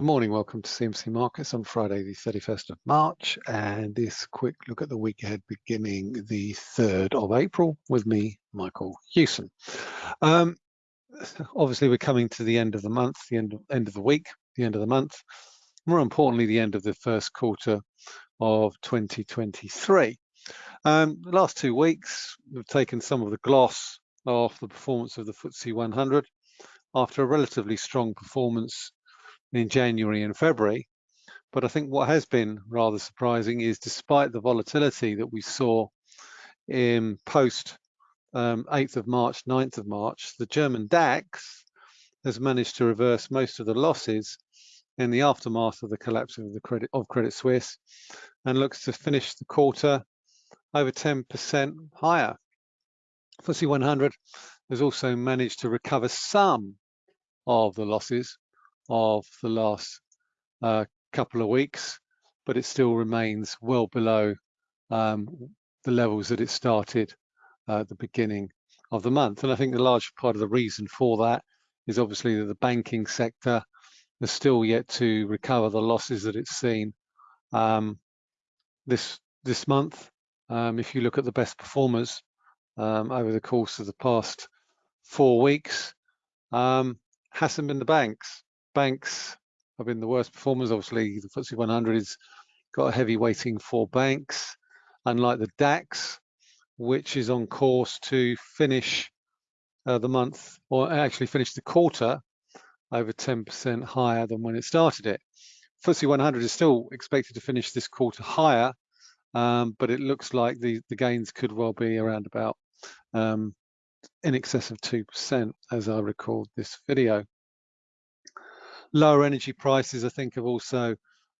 Good morning, welcome to CMC Markets on Friday the 31st of March and this quick look at the week ahead beginning the 3rd of April with me, Michael Hewson. Um, obviously we're coming to the end of the month, the end of, end of the week, the end of the month, more importantly the end of the first quarter of 2023. Um, the last two weeks we've taken some of the gloss off the performance of the FTSE 100 after a relatively strong performance in January and February. But I think what has been rather surprising is despite the volatility that we saw in post um, 8th of March, 9th of March, the German DAX has managed to reverse most of the losses in the aftermath of the collapse of the credit of Credit Suisse and looks to finish the quarter over 10% higher. FTSE 100 has also managed to recover some of the losses of the last uh, couple of weeks, but it still remains well below um, the levels that it started uh, at the beginning of the month. And I think the large part of the reason for that is obviously that the banking sector has still yet to recover the losses that it's seen um, this this month. Um, if you look at the best performers um, over the course of the past four weeks, um, hasn't been the banks banks have been the worst performers. Obviously, the FTSE 100 has got a heavy weighting for banks, unlike the DAX, which is on course to finish uh, the month, or actually finish the quarter over 10% higher than when it started it. FTSE 100 is still expected to finish this quarter higher, um, but it looks like the, the gains could well be around about um, in excess of 2% as I record this video. Lower energy prices, I think, have also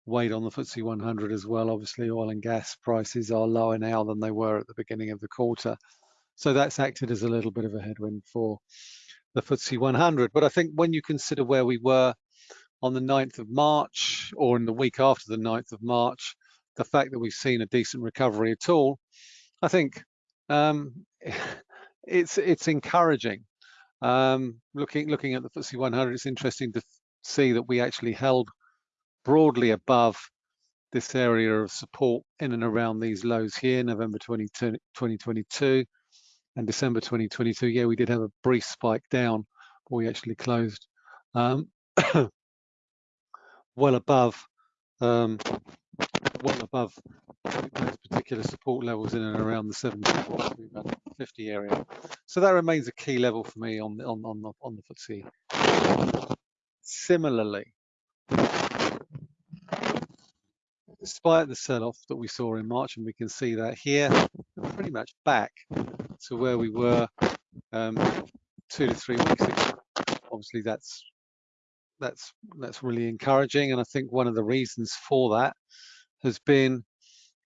weighed on the FTSE 100 as well. Obviously, oil and gas prices are lower now than they were at the beginning of the quarter. So that's acted as a little bit of a headwind for the FTSE 100. But I think when you consider where we were on the 9th of March or in the week after the 9th of March, the fact that we've seen a decent recovery at all, I think um, it's it's encouraging. Um, looking looking at the FTSE 100, it's interesting to see that we actually held broadly above this area of support in and around these lows here, November 2022 and December 2022. Yeah, we did have a brief spike down, but we actually closed um, well above um, well above those particular support levels in and around the 70 50 area. So that remains a key level for me on the on on the on the FTSE. Similarly, despite the sell-off that we saw in March, and we can see that here, pretty much back to where we were um, two to three weeks ago. Obviously, that's that's that's really encouraging, and I think one of the reasons for that has been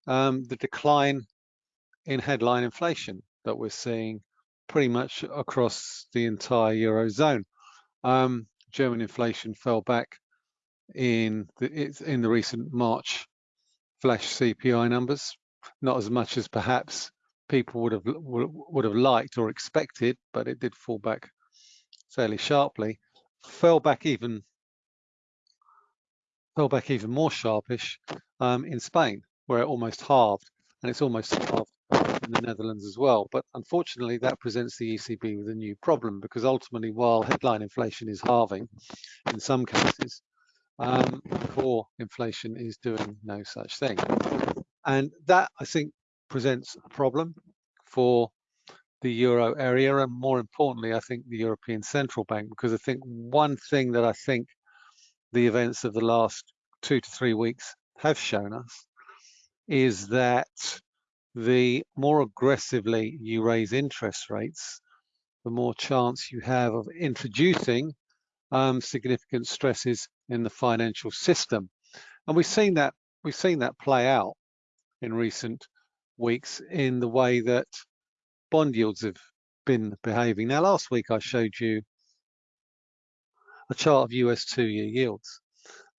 um, the decline in headline inflation that we're seeing pretty much across the entire eurozone. Um, German inflation fell back in the, in the recent March flash CPI numbers, not as much as perhaps people would have would have liked or expected, but it did fall back fairly sharply. Fell back even fell back even more sharpish um, in Spain, where it almost halved, and it's almost halved in the Netherlands as well. But unfortunately, that presents the ECB with a new problem because ultimately, while headline inflation is halving in some cases, um, core inflation is doing no such thing. And that, I think, presents a problem for the euro area and more importantly, I think the European Central Bank, because I think one thing that I think the events of the last two to three weeks have shown us is that the more aggressively you raise interest rates, the more chance you have of introducing um, significant stresses in the financial system. And we've seen that we've seen that play out in recent weeks in the way that bond yields have been behaving. Now, last week I showed you a chart of US two-year yields.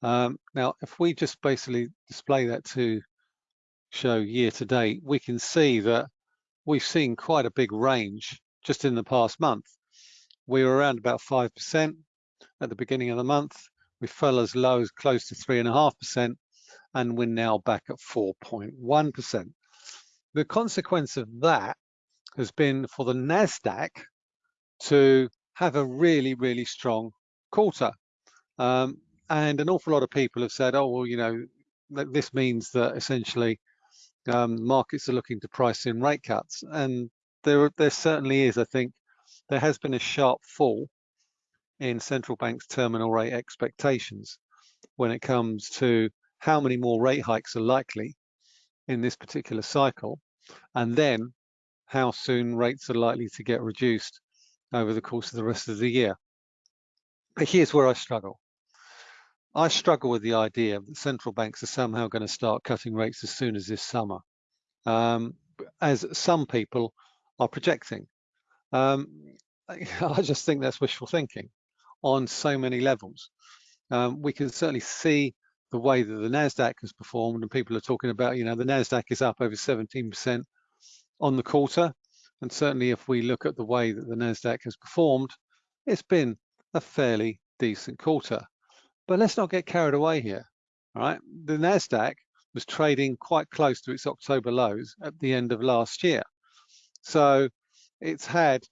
Um, now, if we just basically display that to show year to date, we can see that we've seen quite a big range just in the past month. We were around about 5% at the beginning of the month. We fell as low as close to 3.5%, and we're now back at 4.1%. The consequence of that has been for the NASDAQ to have a really, really strong quarter. Um, and an awful lot of people have said, oh, well, you know, this means that essentially um, markets are looking to price in rate cuts. And there, there certainly is, I think, there has been a sharp fall in central banks' terminal rate expectations when it comes to how many more rate hikes are likely in this particular cycle, and then how soon rates are likely to get reduced over the course of the rest of the year. But here's where I struggle. I struggle with the idea that central banks are somehow going to start cutting rates as soon as this summer, um, as some people are projecting. Um, I just think that's wishful thinking on so many levels. Um, we can certainly see the way that the NASDAQ has performed and people are talking about, you know, the NASDAQ is up over 17% on the quarter. And certainly if we look at the way that the NASDAQ has performed, it's been a fairly decent quarter. But let's not get carried away here, all right? The NASDAQ was trading quite close to its October lows at the end of last year. So it's had,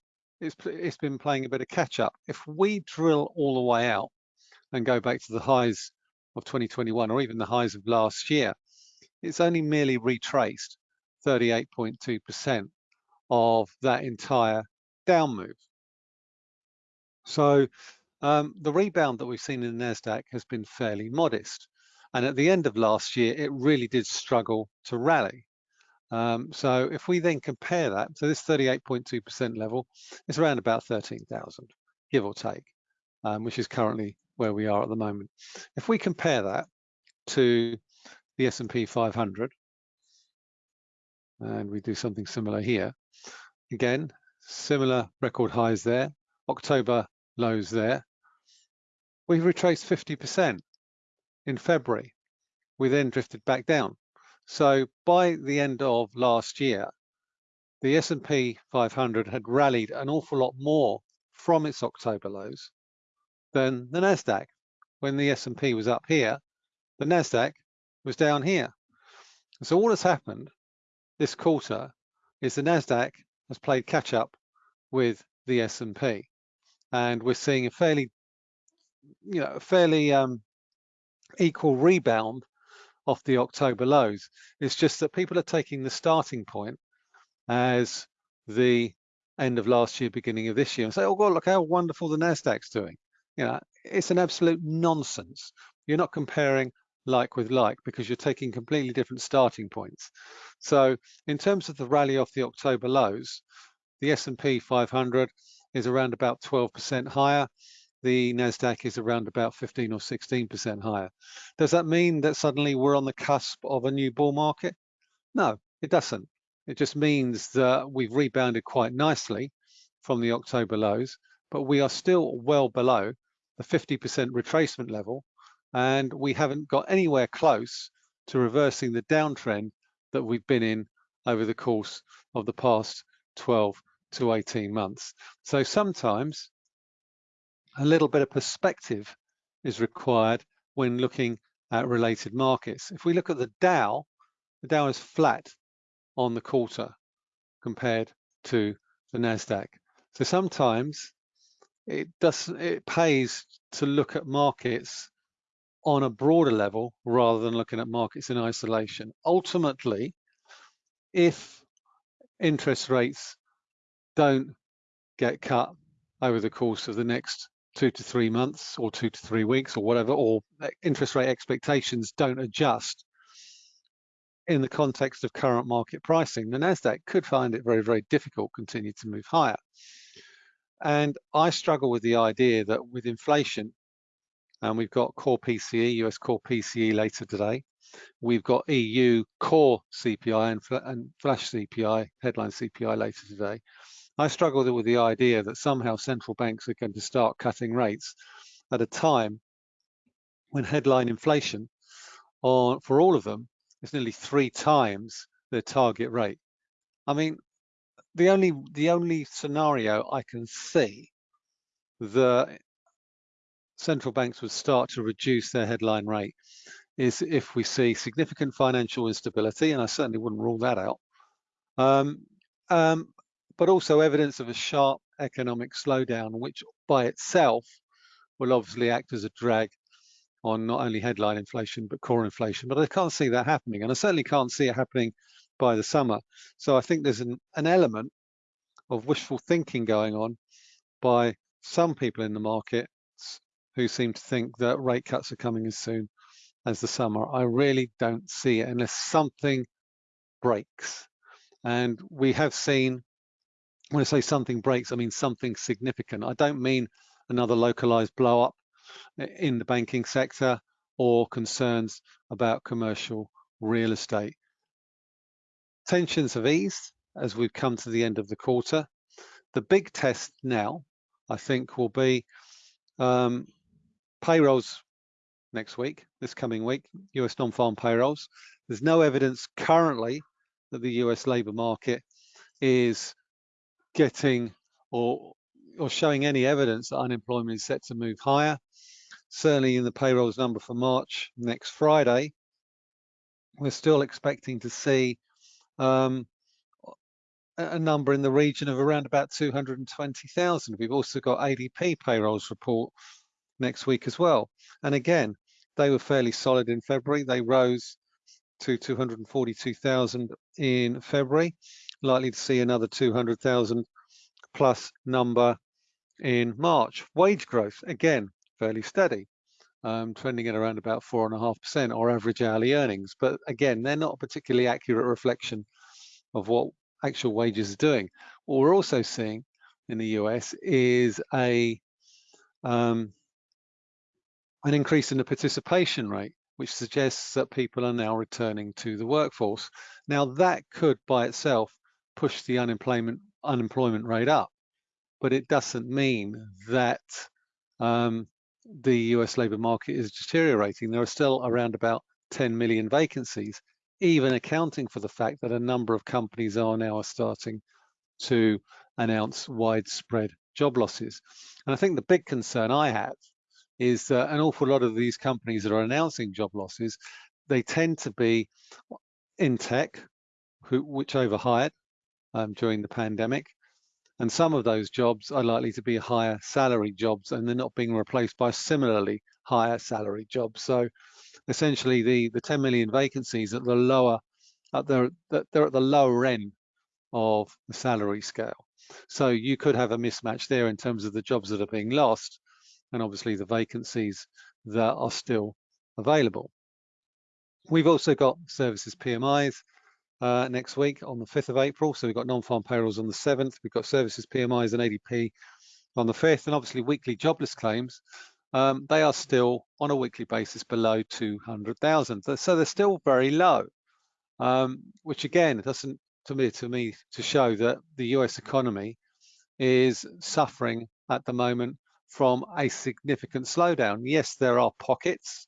it's, it's been playing a bit of catch up. If we drill all the way out and go back to the highs of 2021 or even the highs of last year, it's only merely retraced 38.2% of that entire down move. So um, the rebound that we've seen in the NASDAQ has been fairly modest. And at the end of last year, it really did struggle to rally. Um, so if we then compare that, so this 38.2% level is around about 13,000, give or take, um, which is currently where we are at the moment. If we compare that to the S&P 500, and we do something similar here, again, similar record highs there, October lows there, we retraced 50% in February. We then drifted back down. So by the end of last year, the S&P 500 had rallied an awful lot more from its October lows than the NASDAQ. When the S&P was up here, the NASDAQ was down here. So all that's happened this quarter is the NASDAQ has played catch up with the S&P. And we're seeing a fairly you know, a fairly um, equal rebound off the October lows. It's just that people are taking the starting point as the end of last year, beginning of this year, and say, "Oh God, look how wonderful the Nasdaq's doing." You know, it's an absolute nonsense. You're not comparing like with like because you're taking completely different starting points. So, in terms of the rally off the October lows, the S&P 500 is around about 12% higher the NASDAQ is around about 15 or 16% higher. Does that mean that suddenly we're on the cusp of a new bull market? No, it doesn't. It just means that we've rebounded quite nicely from the October lows, but we are still well below the 50% retracement level, and we haven't got anywhere close to reversing the downtrend that we've been in over the course of the past 12 to 18 months. So sometimes a little bit of perspective is required when looking at related markets. If we look at the Dow, the Dow is flat on the quarter compared to the NASDAQ. So sometimes it does it pays to look at markets on a broader level rather than looking at markets in isolation. Ultimately, if interest rates don't get cut over the course of the next two to three months or two to three weeks or whatever, or interest rate expectations don't adjust in the context of current market pricing, the NASDAQ could find it very, very difficult to continue to move higher. And I struggle with the idea that with inflation, and we've got core PCE, US core PCE later today, we've got EU core CPI and, and flash CPI, headline CPI later today. I struggle with the idea that somehow central banks are going to start cutting rates at a time when headline inflation on, for all of them is nearly three times their target rate. I mean, the only the only scenario I can see that central banks would start to reduce their headline rate is if we see significant financial instability, and I certainly wouldn't rule that out, um, um, but also evidence of a sharp economic slowdown, which by itself will obviously act as a drag on not only headline inflation, but core inflation. But I can't see that happening, and I certainly can't see it happening by the summer. So I think there's an, an element of wishful thinking going on by some people in the market who seem to think that rate cuts are coming as soon as the summer. I really don't see it unless something breaks. And we have seen, when I say something breaks, I mean something significant. I don't mean another localized blow up in the banking sector or concerns about commercial real estate. Tensions have eased as we've come to the end of the quarter. The big test now, I think, will be um, payrolls next week, this coming week, US non-farm payrolls. There's no evidence currently that the US labour market is getting or or showing any evidence that unemployment is set to move higher. Certainly in the payrolls number for March next Friday, we're still expecting to see um, a number in the region of around about 220,000. We've also got ADP payrolls report next week as well. And again, they were fairly solid in February. They rose to 242,000 in February, likely to see another 200,000 plus number in March. Wage growth, again, fairly steady, um, trending at around about 4.5% or average hourly earnings. But again, they're not a particularly accurate reflection of what actual wages are doing. What we're also seeing in the US is a um, an increase in the participation rate, which suggests that people are now returning to the workforce. Now that could by itself push the unemployment unemployment rate up, but it doesn't mean that um, the US labour market is deteriorating. There are still around about 10 million vacancies, even accounting for the fact that a number of companies are now starting to announce widespread job losses. And I think the big concern I have is that an awful lot of these companies that are announcing job losses, they tend to be in tech, who, which overhired um, during the pandemic. And some of those jobs are likely to be higher salary jobs and they're not being replaced by similarly higher salary jobs. So essentially the, the 10 million vacancies at the lower, at the, they're at the lower end of the salary scale. So you could have a mismatch there in terms of the jobs that are being lost and obviously the vacancies that are still available. We've also got services PMIs uh, next week on the 5th of April. So we've got non-farm payrolls on the 7th. We've got services PMIs and ADP on the 5th, and obviously weekly jobless claims. Um, they are still on a weekly basis below 200,000. So they're still very low, um, which again doesn't to me to me to show that the US economy is suffering at the moment from a significant slowdown. Yes, there are pockets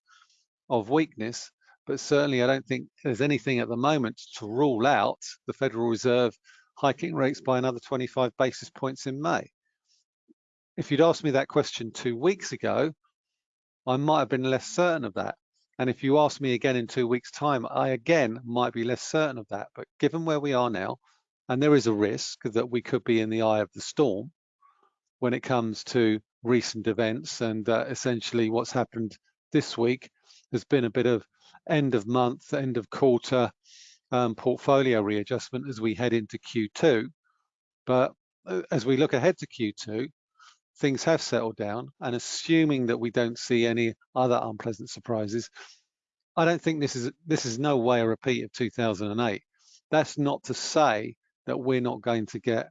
of weakness, but certainly I don't think there's anything at the moment to rule out the Federal Reserve hiking rates by another 25 basis points in May. If you'd asked me that question two weeks ago, I might have been less certain of that. And if you ask me again in two weeks time, I again might be less certain of that. But given where we are now, and there is a risk that we could be in the eye of the storm when it comes to recent events and uh, essentially what's happened this week has been a bit of end of month, end of quarter um, portfolio readjustment as we head into Q2. But uh, as we look ahead to Q2, things have settled down and assuming that we don't see any other unpleasant surprises, I don't think this is this is no way a repeat of 2008. That's not to say that we're not going to get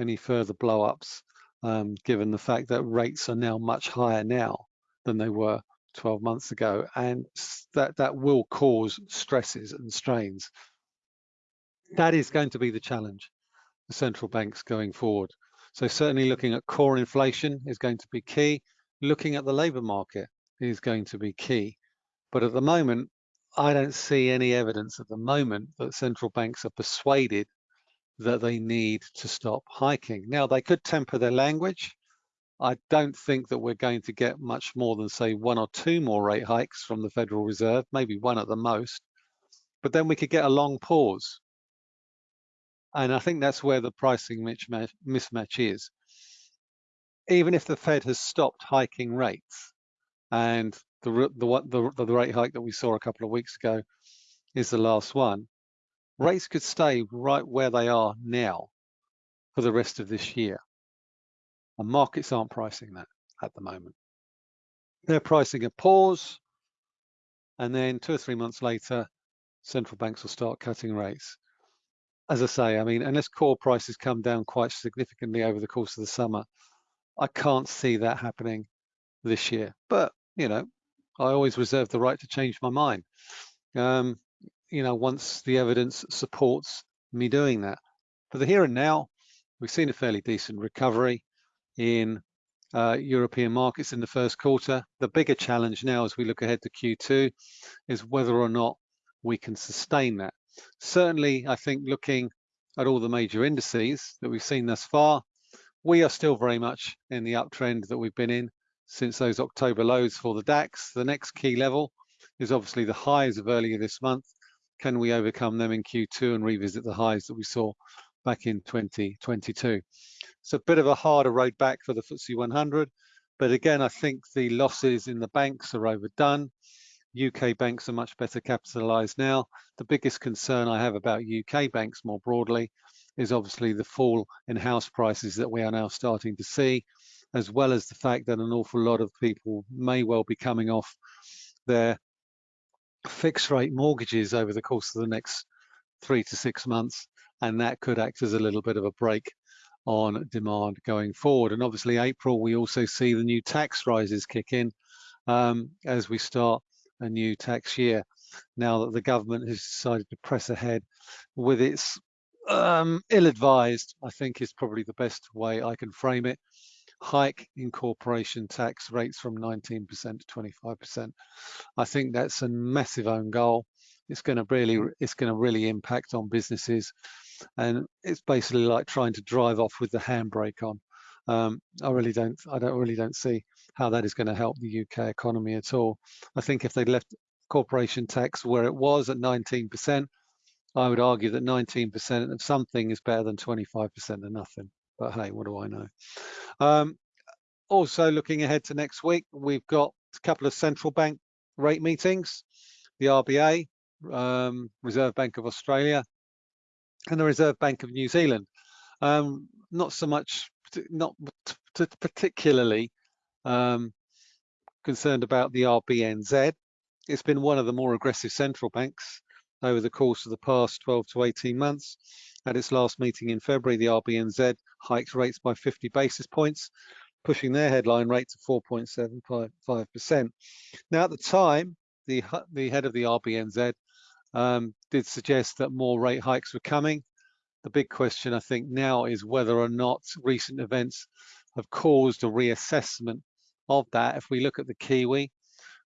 any further blow-ups um, given the fact that rates are now much higher now than they were 12 months ago, and that, that will cause stresses and strains. That is going to be the challenge for central banks going forward. So certainly looking at core inflation is going to be key. Looking at the labour market is going to be key. But at the moment, I don't see any evidence at the moment that central banks are persuaded that they need to stop hiking. Now, they could temper their language. I don't think that we're going to get much more than say one or two more rate hikes from the Federal Reserve, maybe one at the most, but then we could get a long pause. And I think that's where the pricing mismatch is. Even if the Fed has stopped hiking rates and the, the, the, the rate hike that we saw a couple of weeks ago is the last one, rates could stay right where they are now for the rest of this year. And markets aren't pricing that at the moment. They're pricing a pause, and then two or three months later, central banks will start cutting rates. As I say, I mean, unless core prices come down quite significantly over the course of the summer, I can't see that happening this year. But, you know, I always reserve the right to change my mind. Um, you know, once the evidence supports me doing that. For the here and now, we've seen a fairly decent recovery in uh, European markets in the first quarter. The bigger challenge now as we look ahead to Q2 is whether or not we can sustain that. Certainly, I think looking at all the major indices that we've seen thus far, we are still very much in the uptrend that we've been in since those October lows for the DAX. The next key level is obviously the highs of earlier this month. Can we overcome them in Q2 and revisit the highs that we saw back in 2022? It's a bit of a harder road back for the FTSE 100. But again, I think the losses in the banks are overdone. UK banks are much better capitalized now. The biggest concern I have about UK banks more broadly is obviously the fall in house prices that we are now starting to see, as well as the fact that an awful lot of people may well be coming off their fixed rate mortgages over the course of the next three to six months. And that could act as a little bit of a brake on demand going forward. And obviously April, we also see the new tax rises kick in um, as we start a new tax year. Now that the government has decided to press ahead with its um, ill-advised, I think is probably the best way I can frame it, hike in corporation tax rates from 19% to 25%. I think that's a massive own goal. It's going to really, it's going to really impact on businesses and it's basically like trying to drive off with the handbrake on. Um, I really don't, I don't really don't see how that is going to help the UK economy at all. I think if they'd left corporation tax where it was at 19%, I would argue that 19% of something is better than 25% of nothing. But hey, what do I know? Um, also looking ahead to next week, we've got a couple of central bank rate meetings, the RBA, um, Reserve Bank of Australia, and the Reserve Bank of New Zealand. Um, not so much, not particularly um, concerned about the RBNZ. It's been one of the more aggressive central banks over the course of the past 12 to 18 months. At its last meeting in February, the RBNZ hiked rates by 50 basis points, pushing their headline rate to 4.75%. Now, at the time, the, the head of the RBNZ um, did suggest that more rate hikes were coming. The big question, I think, now is whether or not recent events have caused a reassessment of that. If we look at the Kiwi,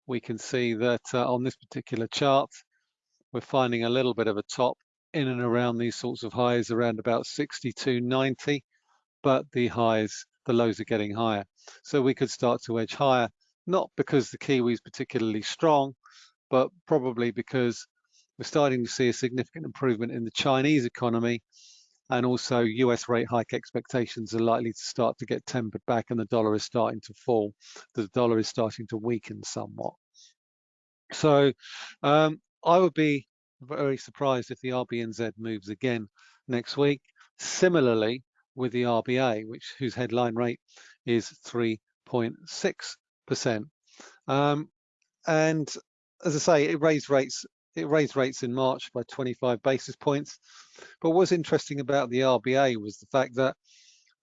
we can see that uh, on this particular chart, we're finding a little bit of a top in and around these sorts of highs around about 62.90, but the highs, the lows are getting higher. So we could start to edge higher, not because the Kiwi is particularly strong, but probably because we're starting to see a significant improvement in the Chinese economy and also US rate hike expectations are likely to start to get tempered back and the dollar is starting to fall. The dollar is starting to weaken somewhat. So um, I would be very surprised if the RBNZ moves again next week. Similarly with the RBA, which whose headline rate is 3.6%. Um, and as I say, it raised rates it raised rates in March by 25 basis points. But what's interesting about the RBA was the fact that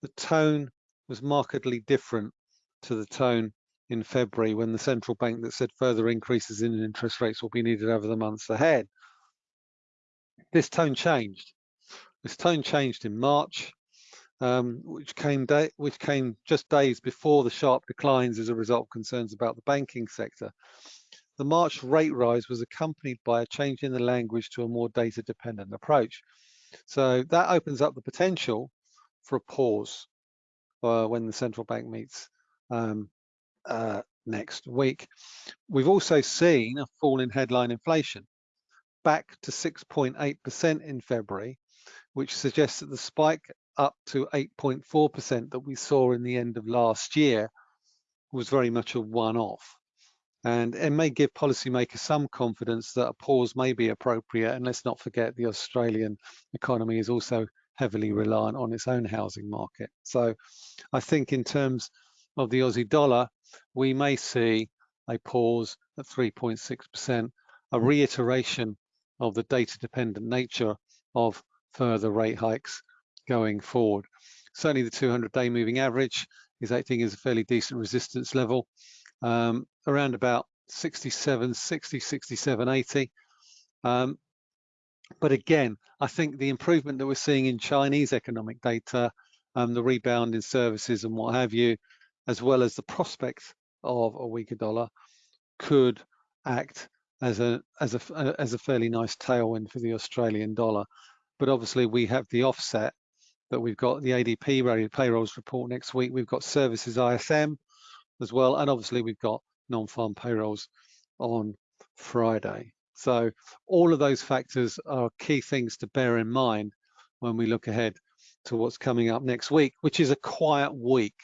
the tone was markedly different to the tone in February when the central bank that said further increases in interest rates will be needed over the months ahead. This tone changed. This tone changed in March, um, which came which came just days before the sharp declines as a result of concerns about the banking sector. The March rate rise was accompanied by a change in the language to a more data-dependent approach. So that opens up the potential for a pause uh, when the central bank meets um, uh, next week. We've also seen a fall in headline inflation back to 6.8% in February, which suggests that the spike up to 8.4% that we saw in the end of last year was very much a one-off. And it may give policymakers some confidence that a pause may be appropriate. And let's not forget the Australian economy is also heavily reliant on its own housing market. So I think in terms of the Aussie dollar, we may see a pause at 3.6%, a reiteration of the data dependent nature of further rate hikes going forward. Certainly the 200 day moving average is acting as a fairly decent resistance level um, around about 67, 60, 67, 80. Um, but again, I think the improvement that we're seeing in Chinese economic data, um, the rebound in services and what have you, as well as the prospect of a weaker dollar, could act as a as a as a fairly nice tailwind for the Australian dollar. But obviously, we have the offset that we've got the ADP payrolls report next week. We've got services ISM as well, and obviously we've got non-farm payrolls on Friday. So all of those factors are key things to bear in mind when we look ahead to what's coming up next week, which is a quiet week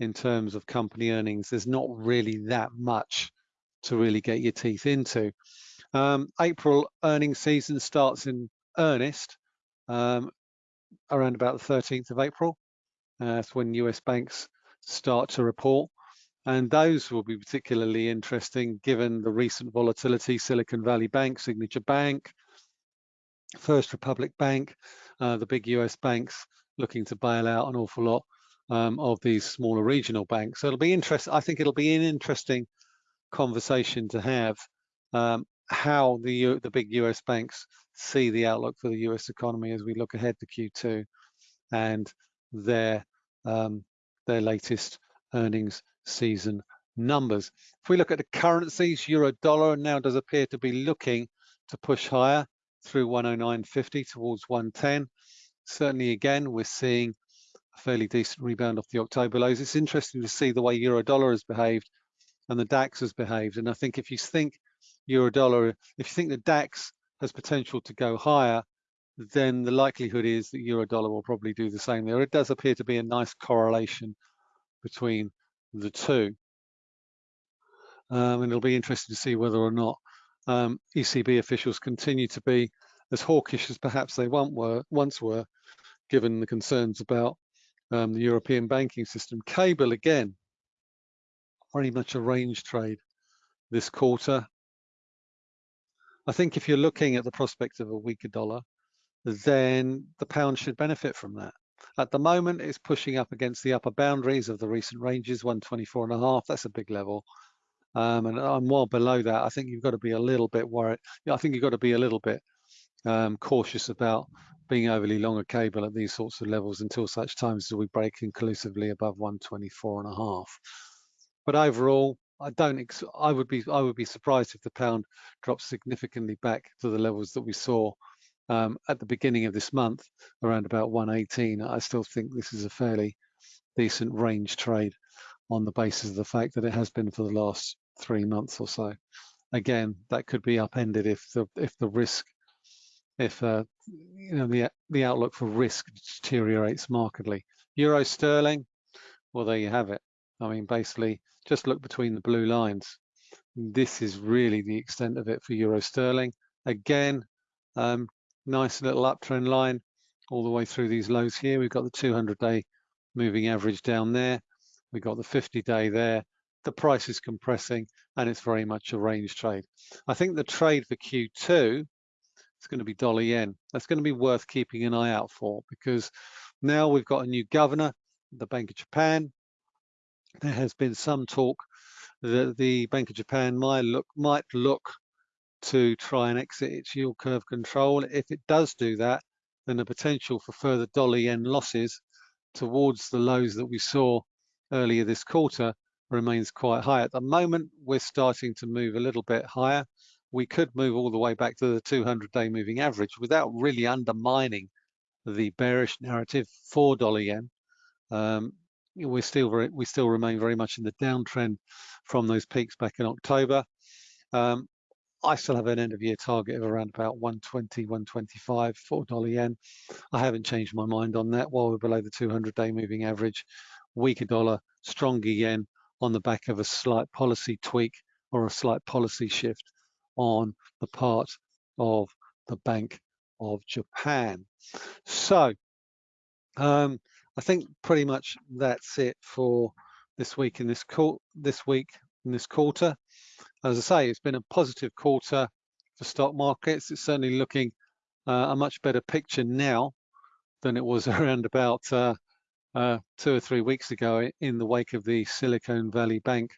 in terms of company earnings. There's not really that much to really get your teeth into. Um, April earnings season starts in earnest um, around about the 13th of April. Uh, that's when US banks start to report. And those will be particularly interesting given the recent volatility, Silicon Valley Bank, Signature Bank, First Republic Bank, uh, the big US banks looking to bail out an awful lot um, of these smaller regional banks. So it'll be interesting. I think it'll be an interesting conversation to have um, how the the big US banks see the outlook for the US economy as we look ahead to Q2 and their um, their latest earnings season numbers. If we look at the currencies, euro dollar now does appear to be looking to push higher through 109.50 towards 110. Certainly again, we're seeing a fairly decent rebound off the October lows. It's interesting to see the way euro dollar has behaved and the DAX has behaved. And I think if you think euro dollar, if you think the DAX has potential to go higher, then the likelihood is that euro dollar will probably do the same there. It does appear to be a nice correlation between the two. Um, and it'll be interesting to see whether or not um, ECB officials continue to be as hawkish as perhaps they were, once were, given the concerns about um, the European banking system. Cable again, very much a range trade this quarter. I think if you're looking at the prospect of a weaker dollar, then the pound should benefit from that. At the moment, it's pushing up against the upper boundaries of the recent ranges, 124 and a half. That's a big level. Um, and I'm well below that. I think you've got to be a little bit worried. I think you've got to be a little bit um, cautious about being overly long a cable at these sorts of levels until such times as we break inclusively above 124 and a half. But overall, I don't. I would be. I would be surprised if the pound drops significantly back to the levels that we saw um, at the beginning of this month, around about 118. I still think this is a fairly decent range trade on the basis of the fact that it has been for the last three months or so. Again, that could be upended if the if the risk, if uh, you know the the outlook for risk deteriorates markedly. Euro sterling, well there you have it. I mean, basically, just look between the blue lines. This is really the extent of it for euro sterling. Again, um, nice little uptrend line all the way through these lows here. We've got the 200 day moving average down there. We've got the 50 day there. The price is compressing and it's very much a range trade. I think the trade for Q2 is going to be dollar yen. That's going to be worth keeping an eye out for because now we've got a new governor, the Bank of Japan. There has been some talk that the Bank of Japan might look might look to try and exit its yield curve control. If it does do that, then the potential for further dollar yen losses towards the lows that we saw earlier this quarter remains quite high. At the moment, we're starting to move a little bit higher. We could move all the way back to the 200-day moving average without really undermining the bearish narrative for dollar yen. Um, we're still we still remain very much in the downtrend from those peaks back in October. Um, I still have an end of year target of around about 120, 125 for dollar yen. I haven't changed my mind on that while we're below the 200 day moving average. Weaker dollar, stronger yen on the back of a slight policy tweak or a slight policy shift on the part of the Bank of Japan. So um, I think pretty much that's it for this week in this this week in this quarter. As I say, it's been a positive quarter for stock markets. It's certainly looking uh, a much better picture now than it was around about uh, uh, two or three weeks ago in the wake of the Silicon Valley Bank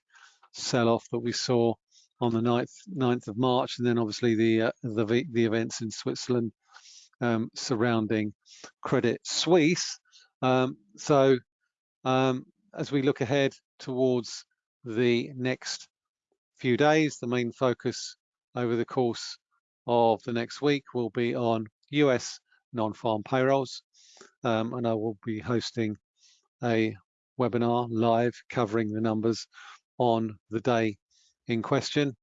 sell-off that we saw on the 9th, 9th of March, and then obviously the uh, the, the events in Switzerland um, surrounding Credit Suisse. Um, so um, as we look ahead towards the next few days, the main focus over the course of the next week will be on US non-farm payrolls, um, and I will be hosting a webinar live covering the numbers on the day in question.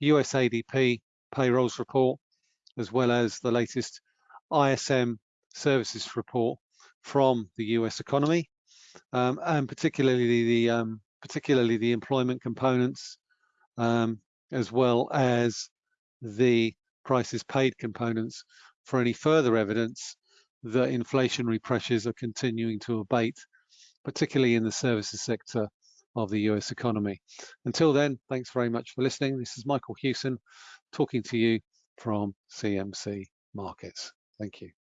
US ADP payrolls report, as well as the latest ISM services report from the US economy, um, and particularly the um, particularly the employment components, um, as well as the prices paid components for any further evidence that inflationary pressures are continuing to abate, particularly in the services sector of the US economy. Until then, thanks very much for listening. This is Michael Hewson talking to you from CMC Markets. Thank you.